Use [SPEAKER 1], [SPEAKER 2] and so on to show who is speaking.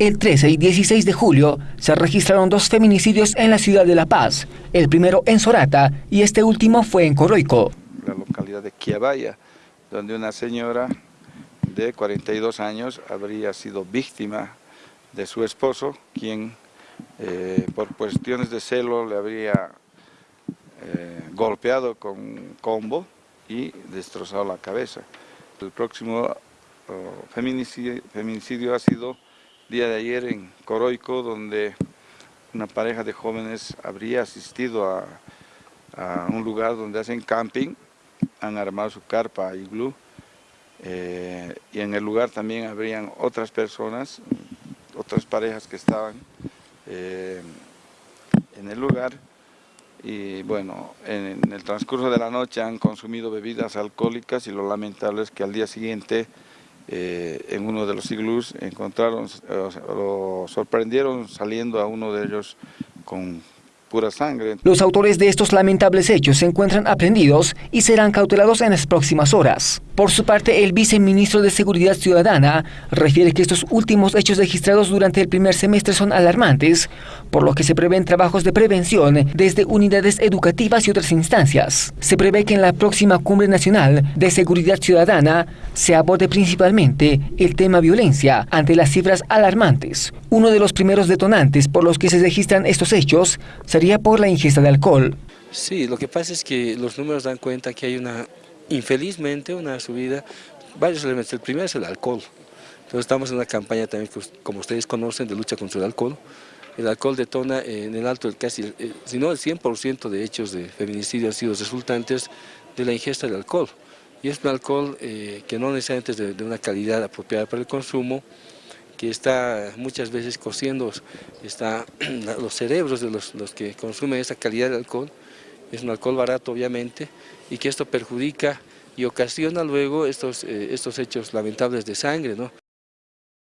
[SPEAKER 1] El 13 y 16 de julio se registraron dos feminicidios en la ciudad de La Paz, el primero en Sorata y este último fue en Coroico.
[SPEAKER 2] La localidad de Quiabaya, donde una señora de 42 años habría sido víctima de su esposo, quien eh, por cuestiones de celo le habría eh, golpeado con combo y destrozado la cabeza. El próximo oh, feminicidio ha sido día de ayer en Coroico, donde una pareja de jóvenes habría asistido a, un lugar donde hacen camping, han armado su carpa glue, eh, y en el lugar también habrían otras personas, otras parejas que estaban eh, en el lugar, y bueno, en, en, el transcurso de la noche han consumido bebidas alcohólicas y lo lamentable es que al día siguiente eh, en uno de los iglús encontraron, lo sorprendieron saliendo a uno de ellos con pura sangre.
[SPEAKER 1] Los autores de estos lamentables hechos se encuentran aprendidos y serán cautelados en las próximas horas. Por su parte, el viceministro de Seguridad Ciudadana refiere que estos últimos hechos registrados durante el primer semestre son alarmantes, por lo que se prevén trabajos de prevención desde unidades educativas y otras instancias. Se prevé que en la próxima Cumbre Nacional de Seguridad Ciudadana se aborde principalmente el tema violencia ante las cifras alarmantes. Uno de los primeros detonantes por los que se registran estos hechos sería por la ingesta de alcohol.
[SPEAKER 3] Sí, lo que pasa es que los números dan cuenta que hay una, infelizmente, una subida, varios elementos. El primero es el alcohol. Entonces estamos en una campaña también, como ustedes conocen, de lucha contra el alcohol. El alcohol detona en el alto, el casi, eh, si no el 100% de hechos de feminicidio han sido resultantes de la ingesta de alcohol. Y es un alcohol eh, que no necesariamente es de, una calidad apropiada para el consumo, que está muchas veces cociendo está, los cerebros de los, los, que consumen esa calidad de alcohol, es un alcohol barato obviamente, y que esto perjudica y ocasiona luego estos, eh, estos hechos lamentables de sangre. ¿no?